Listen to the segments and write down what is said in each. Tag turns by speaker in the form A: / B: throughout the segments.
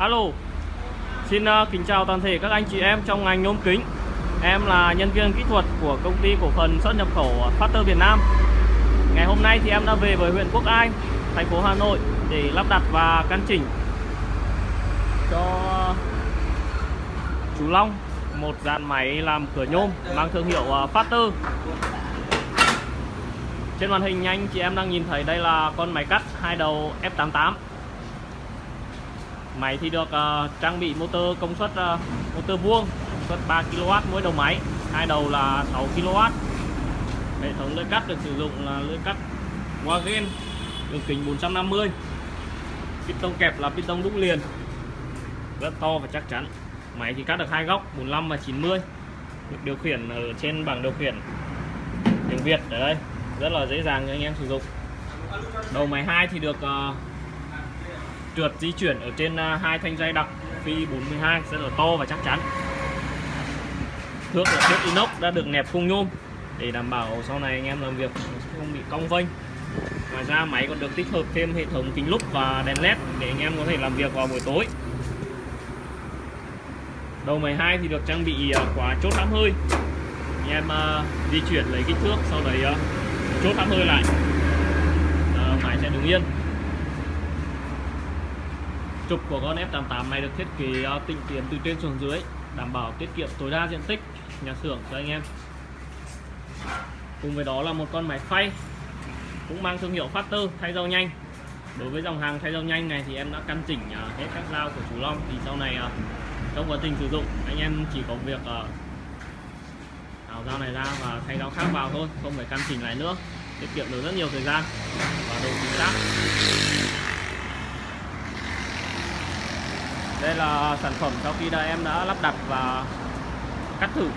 A: Alo Xin uh, kính chào toàn thể các anh chị em trong ngành nhôm kính. Em là nhân viên kỹ thuật của công ty cổ phần xuất nhập khẩu ờ, Factor Việt Nam. Ngày hôm nay thì em đã về với huyện Quốc Ai, thành phố Hà Nội Để lắp đặt và căn chỉnh cho chú Long Một dàn máy làm cửa nhôm mang thương hiệu ờ, Factor. Trên màn hình anh chị em đang nhìn thấy đây là con máy cắt hai đầu F88 Máy thì được uh, trang bị motor công suất uh, motor vuông công suất 3 kW mỗi đầu máy. Hai đầu là 6 kW hệ thống lưỡi cắt được sử dụng là lưỡi cắt Wagen đường kính 450 piston kẹp là piston đúc liền. Rất to và chắc chắn. Máy thì cắt được hai góc 45 và 90 được điều khiển ở trên bảng điều khiển tiếng Việt ở đây. Rất là dễ dàng cho anh em sử dụng. Đầu máy 2 thì được uh, trượt di chuyển ở trên à, hai thanh dây đặc phi 42 rất là to và chắc chắn. Thước là thước inox đã được nẹp khung nhôm để đảm bảo sau này anh em làm việc không bị cong vênh. Ngoài ra máy còn được tích hợp thêm hệ thống kính lúp và đèn led để anh em có thể làm việc vào buổi tối. Đầu 12 thì được trang bị à, quả chốt hãm hơi. Anh em uh, di chuyển lấy kích thước sau đấy uh, chốt hãm hơi lại. Uh, máy sẽ đứng yên trục của con F88 này được thiết kế ờ, tinh tiến từ trên xuống dưới, đảm bảo tiết kiệm tối đa diện tích, nhà xưởng cho anh em. Cùng với đó là một con máy phay, cũng mang thương hiệu Factor, thay dao nhanh. Đối với dòng hàng thay dao nhanh này thì em đã căn chỉnh ờ, hết các dao của chú Long. Thì sau này ờ, trong quá trình sử dụng, anh em chỉ có việc tháo dao này ra và thay dao khác vào thôi, không phải căn chỉnh lại nữa. Tiết kiệm được rất nhiều thời gian và độ chính xác. Đây là sản phẩm sau khi đã em đã lắp đặt và cắt thử.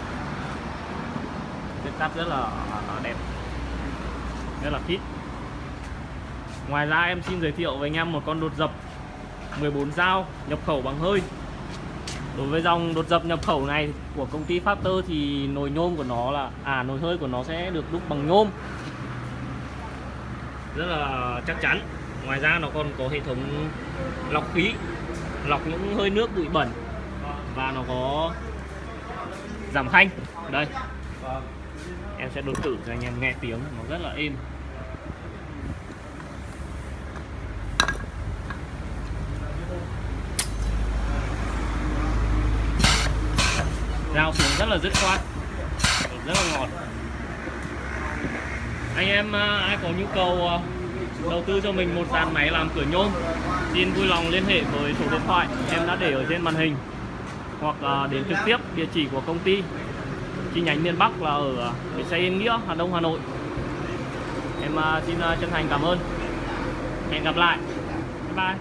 A: Vết cắt rất là đẹp. Rất là fit ngoài ra em xin giới thiệu với anh em một con đột dập 14 dao nhập khẩu bằng hơi. Đối với dòng đột dập nhập khẩu này của công ty Factor thì nồi nhôm của nó là à nồi hơi của nó sẽ được đúc bằng nhôm. Rất là chắc chắn. Ngoài ra nó còn có hệ thống lọc khí lọc những hơi nước bụi bẩn. Và nó có giảm thanh. Đây. Em sẽ đột tử cho anh em nghe tiếng, nó rất là êm. Rao xuống rất là dứt khoát. Rất là ngọt. Anh em à, ai có nhu cầu à, đầu tư cho mình một dàn máy làm cửa nhôm. Xin vui lòng liên hệ với số điện thoại em đã để ở trên màn hình hoặc à, đến trực tiếp địa chỉ của công ty. Chi nhánh miền Bắc là ở à, bến xe Yên Nghĩa, Hà Đông, Hà Nội. Em à, xin chân thành cảm ơn. Hẹn gặp lại. Bye bye.